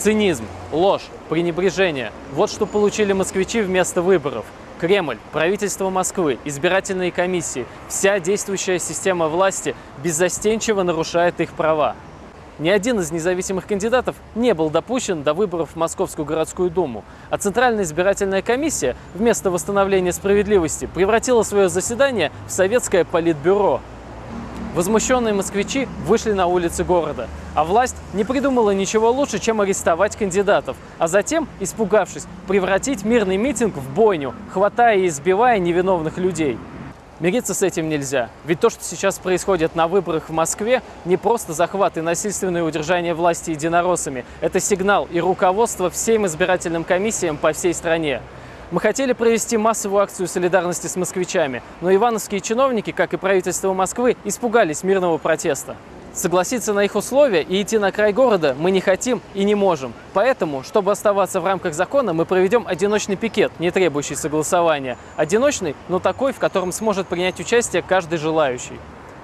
Цинизм, ложь, пренебрежение – вот что получили москвичи вместо выборов. Кремль, правительство Москвы, избирательные комиссии, вся действующая система власти беззастенчиво нарушает их права. Ни один из независимых кандидатов не был допущен до выборов в Московскую городскую думу, а Центральная избирательная комиссия вместо восстановления справедливости превратила свое заседание в советское политбюро. Возмущенные москвичи вышли на улицы города, а власть не придумала ничего лучше, чем арестовать кандидатов, а затем, испугавшись, превратить мирный митинг в бойню, хватая и избивая невиновных людей. Мириться с этим нельзя, ведь то, что сейчас происходит на выборах в Москве, не просто захват и насильственное удержание власти единороссами, это сигнал и руководство всем избирательным комиссиям по всей стране. Мы хотели провести массовую акцию солидарности с москвичами, но ивановские чиновники, как и правительство Москвы, испугались мирного протеста. Согласиться на их условия и идти на край города мы не хотим и не можем. Поэтому, чтобы оставаться в рамках закона, мы проведем одиночный пикет, не требующий согласования. Одиночный, но такой, в котором сможет принять участие каждый желающий.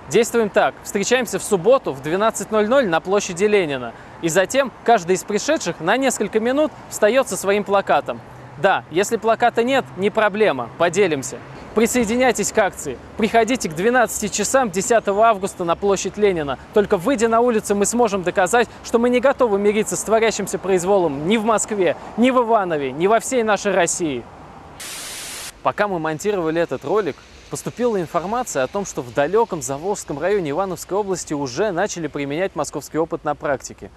Действуем так. Встречаемся в субботу в 12.00 на площади Ленина. И затем каждый из пришедших на несколько минут встает со своим плакатом. Да, если плаката нет, не проблема, поделимся. Присоединяйтесь к акции. Приходите к 12 часам 10 августа на площадь Ленина. Только выйдя на улицу, мы сможем доказать, что мы не готовы мириться с творящимся произволом ни в Москве, ни в Иванове, ни во всей нашей России. Пока мы монтировали этот ролик, поступила информация о том, что в далеком Заволжском районе Ивановской области уже начали применять московский опыт на практике.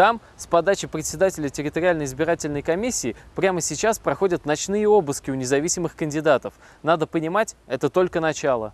Там с подачи председателя территориальной избирательной комиссии прямо сейчас проходят ночные обыски у независимых кандидатов. Надо понимать, это только начало.